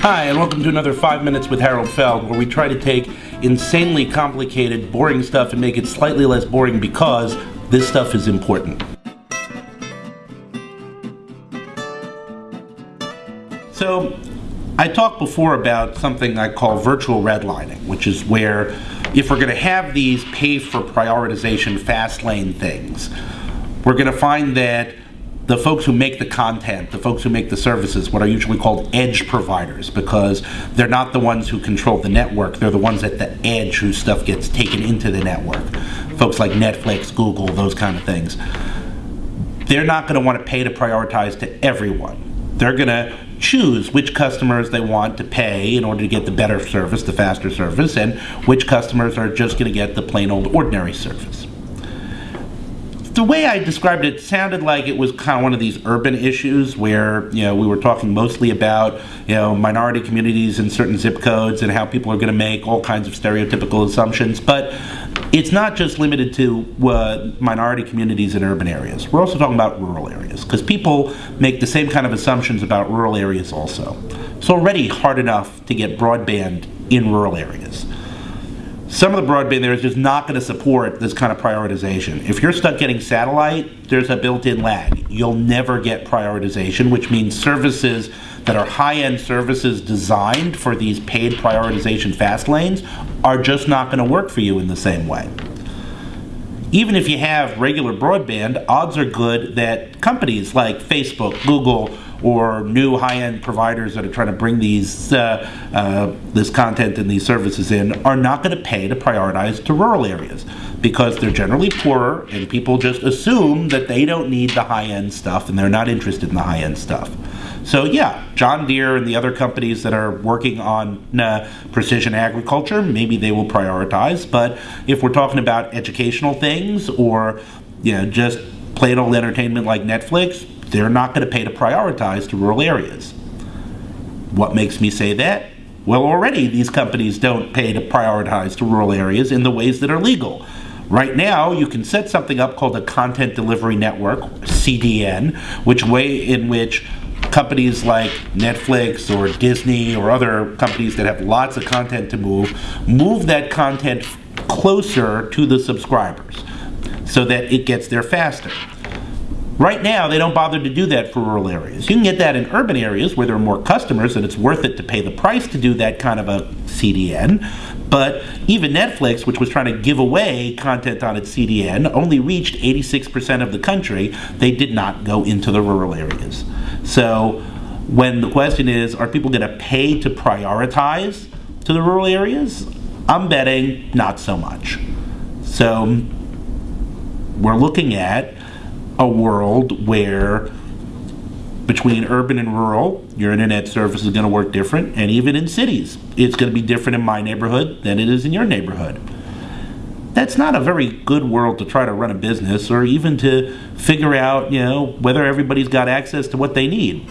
Hi, and welcome to another 5 Minutes with Harold Feld, where we try to take insanely complicated, boring stuff and make it slightly less boring because this stuff is important. So, I talked before about something I call virtual redlining, which is where if we're going to have these pay for prioritization fast lane things, we're going to find that the folks who make the content, the folks who make the services, what are usually called edge providers, because they're not the ones who control the network, they're the ones at the edge whose stuff gets taken into the network. Folks like Netflix, Google, those kind of things. They're not going to want to pay to prioritize to everyone. They're going to choose which customers they want to pay in order to get the better service, the faster service, and which customers are just going to get the plain old ordinary service the way I described it sounded like it was kind of one of these urban issues where you know we were talking mostly about you know minority communities in certain zip codes and how people are going to make all kinds of stereotypical assumptions, but it's not just limited to uh, minority communities in urban areas. We're also talking about rural areas because people make the same kind of assumptions about rural areas also. It's already hard enough to get broadband in rural areas some of the broadband there is just not going to support this kind of prioritization. If you're stuck getting satellite, there's a built-in lag. You'll never get prioritization, which means services that are high-end services designed for these paid prioritization fast lanes are just not going to work for you in the same way. Even if you have regular broadband, odds are good that companies like Facebook, Google, or new high-end providers that are trying to bring these uh, uh, this content and these services in are not going to pay to prioritize to rural areas because they're generally poorer and people just assume that they don't need the high-end stuff and they're not interested in the high-end stuff. So yeah, John Deere and the other companies that are working on uh, precision agriculture, maybe they will prioritize. But if we're talking about educational things or you know just plain old entertainment like Netflix, they're not going to pay to prioritize to rural areas. What makes me say that? Well, already these companies don't pay to prioritize to rural areas in the ways that are legal. Right now, you can set something up called a Content Delivery Network, CDN, which way in which companies like Netflix or Disney or other companies that have lots of content to move, move that content closer to the subscribers so that it gets there faster. Right now, they don't bother to do that for rural areas. You can get that in urban areas where there are more customers and it's worth it to pay the price to do that kind of a CDN. But even Netflix, which was trying to give away content on its CDN, only reached 86% of the country. They did not go into the rural areas. So when the question is, are people going to pay to prioritize to the rural areas? I'm betting not so much. So we're looking at a world where between urban and rural, your internet service is going to work different, and even in cities, it's going to be different in my neighborhood than it is in your neighborhood. That's not a very good world to try to run a business or even to figure out, you know, whether everybody's got access to what they need.